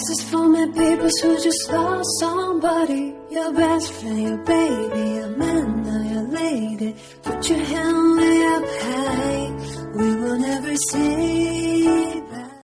This is for my people who just lost somebody. Your best friend, your baby, your man, or your lady. Put your hand way up high. We will never see.